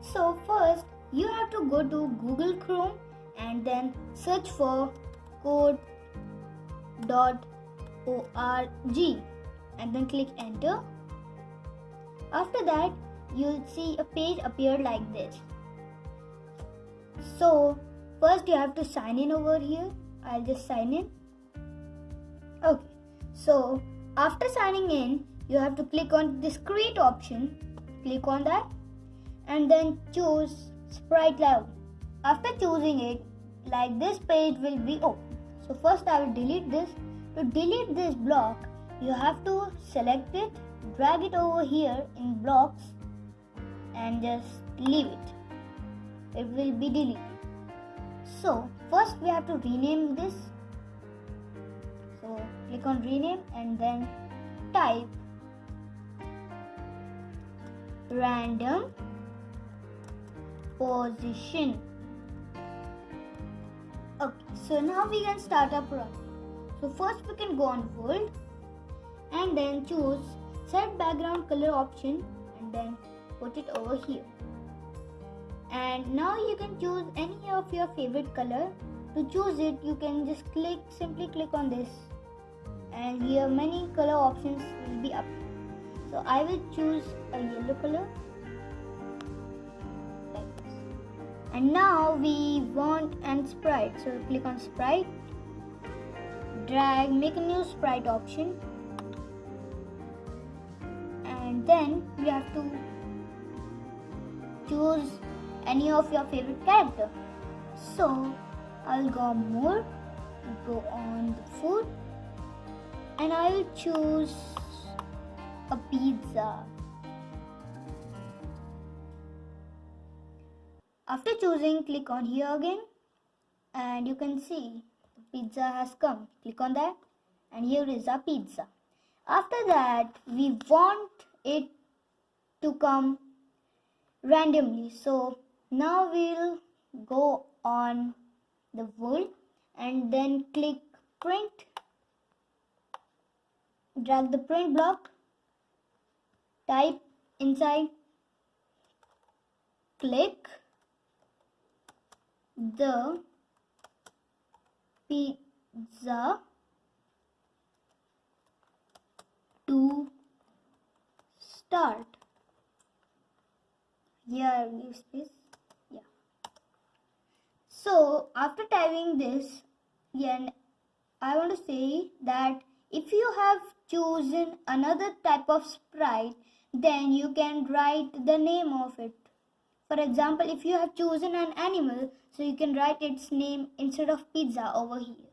So first you have to go to Google Chrome and then search for code.org and then click enter. After that you'll see a page appear like this. So first you have to sign in over here. I'll just sign in. Okay. So after signing in, you have to click on this create option. Click on that and then choose sprite level. After choosing it, like this page will be open. So first I will delete this. To delete this block, you have to select it, drag it over here in blocks and just leave it. It will be deleted. So first we have to rename this. So click on rename and then type random position. Okay, so now we can start our project. So first we can go on world and then choose set background color option and then put it over here. And now you can choose any of your favorite color. To choose it, you can just click, simply click on this and here many color options will be up. So I will choose a yellow color. And now we want an sprite. So click on sprite, drag, make a new sprite option, and then we have to choose any of your favorite character. So I'll go more, go on the food, and I'll choose a pizza. After choosing, click on here again and you can see the pizza has come. Click on that and here is our pizza. After that, we want it to come randomly. So now we'll go on the world and then click print. Drag the print block, type inside, click the pizza to start. Here leave space. Yeah. So after typing this, yeah, I want to say that if you have chosen another type of sprite, then you can write the name of it. For example, if you have chosen an animal, so you can write its name instead of pizza over here.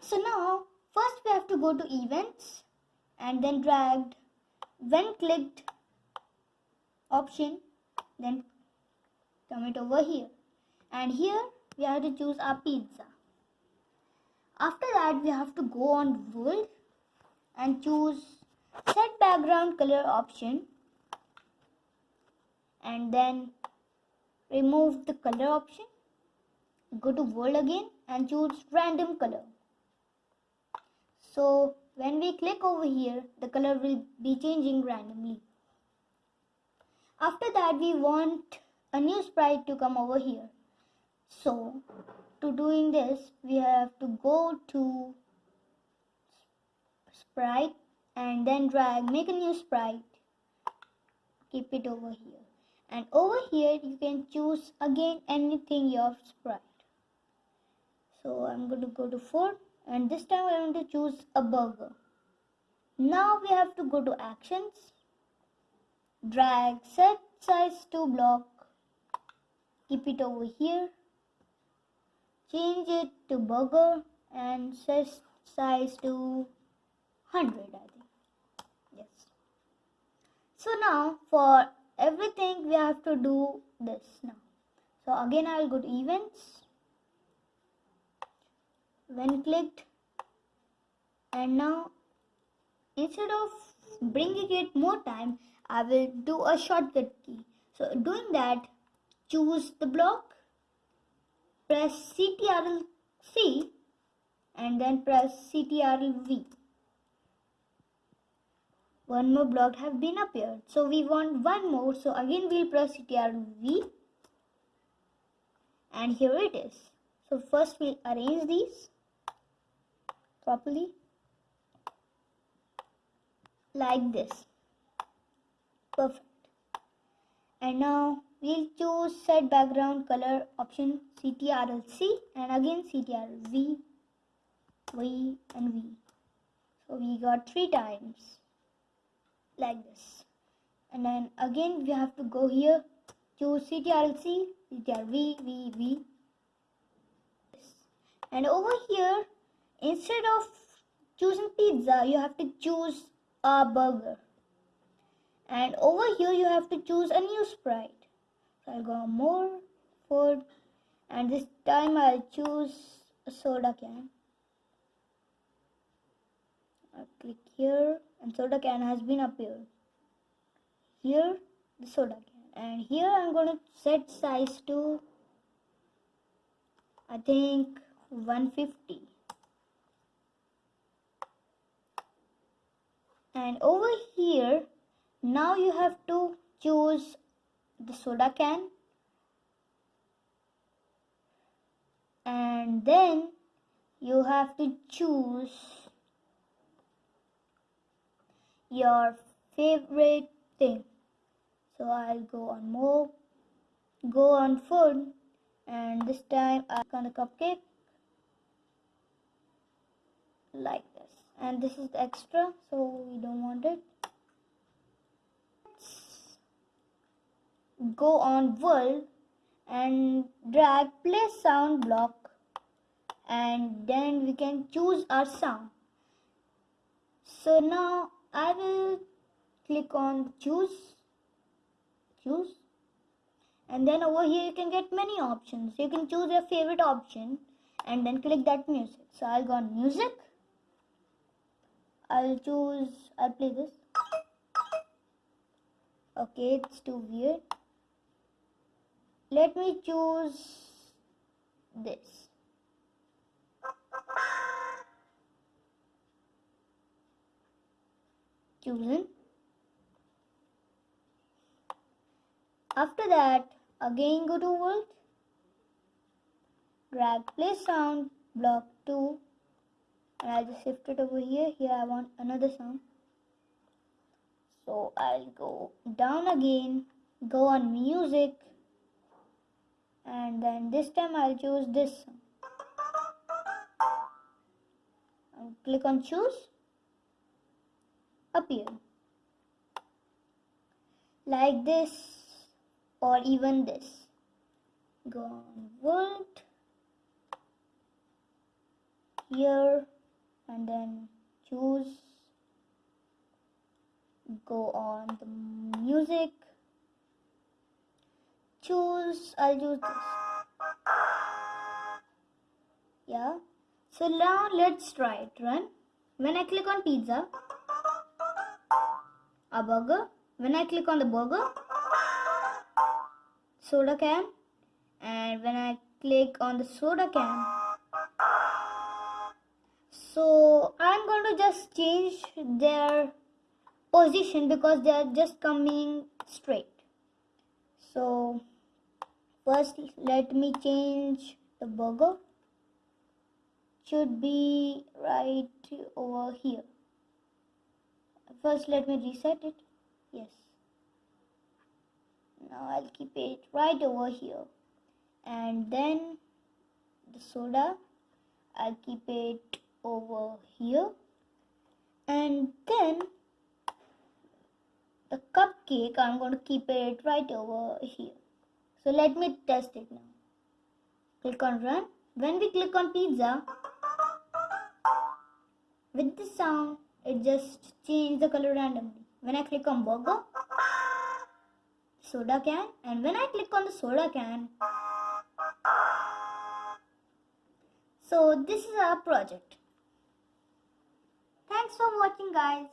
So now, first we have to go to events and then dragged when clicked option, then come it over here. And here we have to choose our pizza. After that, we have to go on world and choose set background color option. And then remove the color option. Go to world again and choose random color. So when we click over here the color will be changing randomly. After that we want a new sprite to come over here. So to doing this we have to go to sprite and then drag make a new sprite. Keep it over here. And over here you can choose again anything your sprite. So I'm going to go to 4 and this time I want to choose a burger. Now we have to go to actions. Drag set size to block. Keep it over here. Change it to burger and set size to 100 I think yes. So now for everything we have to do this now. So again I'll go to events. When clicked. And now instead of bringing it more time I will do a shortcut key. So doing that choose the block. Press CTRL C. And then press CTRL V one more block have been appeared. So we want one more. So again we'll press ctrl v. And here it is. So first we'll arrange these properly. Like this. Perfect. And now we'll choose set background color option ctrl-c and again ctrl-v v and v. So we got three times like this. And then again we have to go here choose ctrl-c v v and over here instead of choosing pizza you have to choose a burger. And over here you have to choose a new sprite. So i'll go more food and this time i'll choose a soda can Click here and soda can has been appeared. Here the soda can. And here I'm going to set size to I think 150 and over here now you have to choose the soda can. And then you have to choose your favorite thing. So I'll go on more go on food and this time I'll on the cupcake like this. And this is the extra so we don't want it. Let's go on world and drag play sound block and then we can choose our sound. So now I will click on choose choose. And then over here you can get many options. You can choose your favorite option and then click that music. So I'll go on music. I'll choose I'll play this. Okay it's too weird. Let me choose this chosen after that again go to world. Drag play sound block 2 and I'll just shift it over here. Here I want another sound. So I'll go down again go on music. And then this time I'll choose this and click on choose appear. Like this or even this. Go on world here and then choose. Go on the music. Choose I'll choose this. Yeah. So now let's try it. Run. When I click on pizza a burger. When I click on the burger, soda can. And when I click on the soda can, so I'm going to just change their position because they are just coming straight. So first let me change the burger should be right over here first let me reset it. Yes. Now I'll keep it right over here. And then the soda I'll keep it over here. And then the cupcake I'm going to keep it right over here. So let me test it now. Click on run. When we click on pizza with the sound it just changed the color randomly. When I click on burger, soda can and when I click on the soda can, so this is our project. Thanks for watching guys.